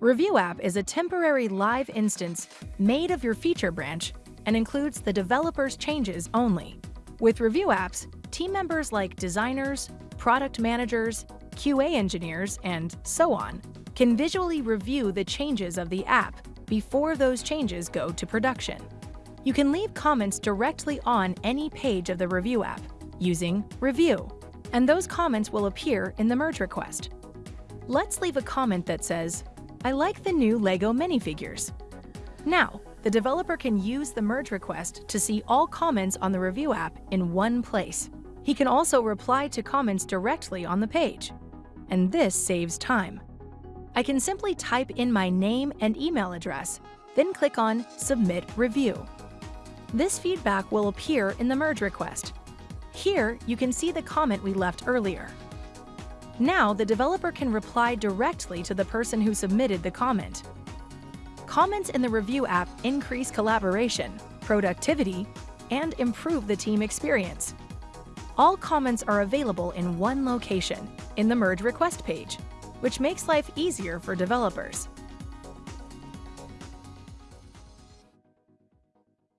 Review App is a temporary live instance made of your feature branch and includes the developer's changes only. With Review Apps, team members like designers, product managers, QA engineers, and so on can visually review the changes of the app before those changes go to production. You can leave comments directly on any page of the Review app using Review, and those comments will appear in the merge request. Let's leave a comment that says, I like the new LEGO minifigures. Now, the developer can use the merge request to see all comments on the Review app in one place. He can also reply to comments directly on the page. And this saves time. I can simply type in my name and email address, then click on Submit Review. This feedback will appear in the merge request. Here, you can see the comment we left earlier. Now, the developer can reply directly to the person who submitted the comment. Comments in the Review app increase collaboration, productivity, and improve the team experience. All comments are available in one location, in the Merge Request page, which makes life easier for developers.